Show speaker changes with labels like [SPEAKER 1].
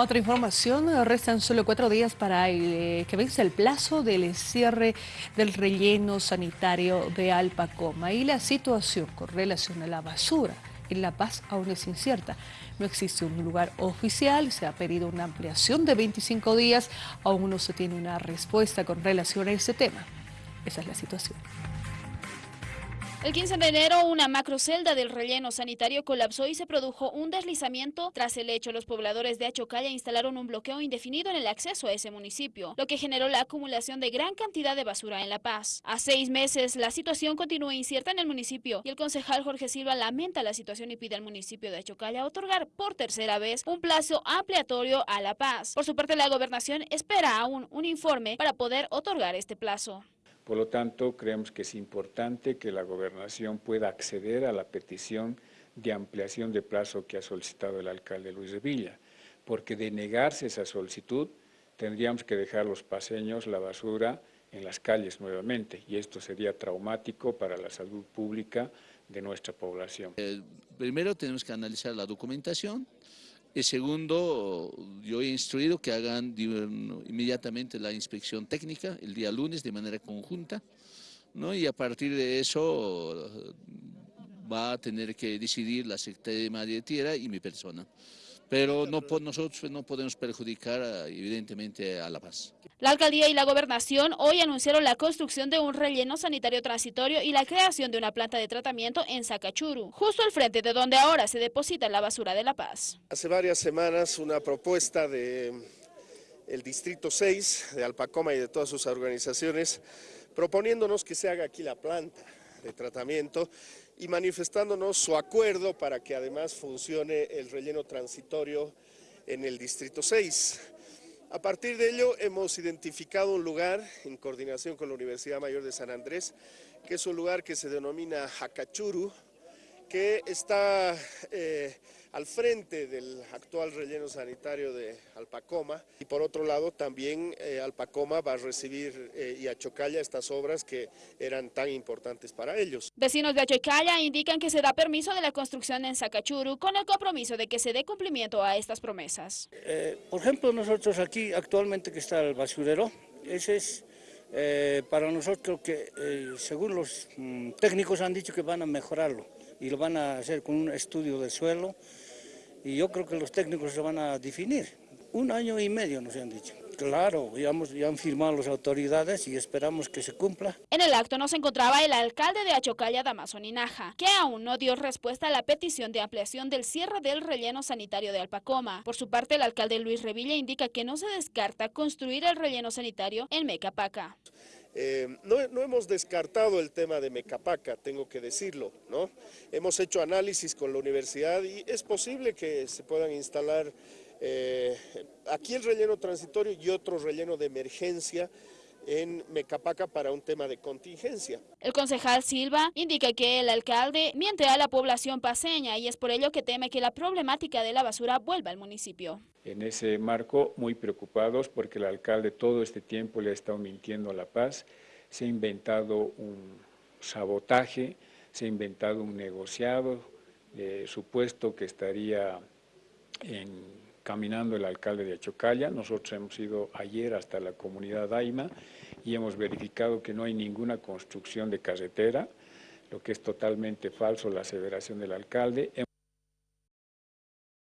[SPEAKER 1] Otra información, restan solo cuatro días para eh, que vence el plazo del cierre del relleno sanitario de Alpacoma y la situación con relación a la basura en La Paz aún es incierta. No existe un lugar oficial, se ha pedido una ampliación de 25 días, aún no se tiene una respuesta con relación a ese tema. Esa es la situación.
[SPEAKER 2] El 15 de enero, una macrocelda del relleno sanitario colapsó y se produjo un deslizamiento. Tras el hecho, los pobladores de Achocalla instalaron un bloqueo indefinido en el acceso a ese municipio, lo que generó la acumulación de gran cantidad de basura en La Paz. A seis meses, la situación continúa incierta en el municipio y el concejal Jorge Silva lamenta la situación y pide al municipio de Achocalla otorgar por tercera vez un plazo ampliatorio a La Paz. Por su parte, la gobernación espera aún un informe para poder otorgar este plazo.
[SPEAKER 3] Por lo tanto, creemos que es importante que la gobernación pueda acceder a la petición de ampliación de plazo que ha solicitado el alcalde Luis de Villa, porque de negarse esa solicitud tendríamos que dejar los paseños, la basura, en las calles nuevamente y esto sería traumático para la salud pública de nuestra población.
[SPEAKER 4] Eh, primero tenemos que analizar la documentación, el segundo, yo he instruido que hagan inmediatamente la inspección técnica el día lunes de manera conjunta, ¿no? y a partir de eso va a tener que decidir la Secretaría de Tierra y mi persona pero no, nosotros no podemos perjudicar evidentemente a La Paz.
[SPEAKER 2] La alcaldía y la gobernación hoy anunciaron la construcción de un relleno sanitario transitorio y la creación de una planta de tratamiento en Sacachuru, justo al frente de donde ahora se deposita la basura de La Paz.
[SPEAKER 5] Hace varias semanas una propuesta de el Distrito 6 de Alpacoma y de todas sus organizaciones proponiéndonos que se haga aquí la planta de tratamiento y manifestándonos su acuerdo para que además funcione el relleno transitorio en el Distrito 6. A partir de ello hemos identificado un lugar en coordinación con la Universidad Mayor de San Andrés, que es un lugar que se denomina Hakachuru, que está eh, al frente del actual relleno sanitario de Alpacoma y por otro lado también eh, Alpacoma va a recibir eh, y Achocalla estas obras que eran tan importantes para ellos.
[SPEAKER 2] Vecinos de Achocalla indican que se da permiso de la construcción en Sacachuru con el compromiso de que se dé cumplimiento a estas promesas.
[SPEAKER 6] por ejemplo nosotros aquí actualmente que está el basurero, ese es para nosotros que según los mm, técnicos han dicho que van a mejorarlo y lo van a hacer con un estudio de suelo y yo creo que los técnicos se van a definir. Un año y medio nos han dicho. Claro, ya, ya, han firmado las autoridades y esperamos que se cumpla.
[SPEAKER 2] En el acto nos encontraba el alcalde de Achocalla, Damaso Ninaja, que aún no dio respuesta a la petición de ampliación del cierre del relleno sanitario de Alpacoma. Por su parte, el alcalde Luis Revilla indica que no se descarta construir el relleno sanitario en Mecapaca.
[SPEAKER 5] Eh, no, hemos descartado el tema de Mecapaca, tengo que decirlo, ¿no? Hemos hecho análisis con la universidad y es posible que se puedan instalar eh, aquí el relleno transitorio y otro relleno de emergencia en Mecapaca para un tema de contingencia.
[SPEAKER 2] El concejal Silva indica que el alcalde miente a la población paseña y es por ello que teme que la problemática de la basura vuelva al municipio.
[SPEAKER 3] En ese marco, muy preocupados porque el alcalde todo este tiempo le ha estado mintiendo a La Paz, se ha inventado un sabotaje, se ha inventado un negociado, eh, supuesto que estaría en caminando el alcalde de Achocalla. Nosotros hemos ido ayer hasta la comunidad Daima y hemos verificado que no hay ninguna construcción de carretera, lo que es totalmente falso la aseveración del alcalde.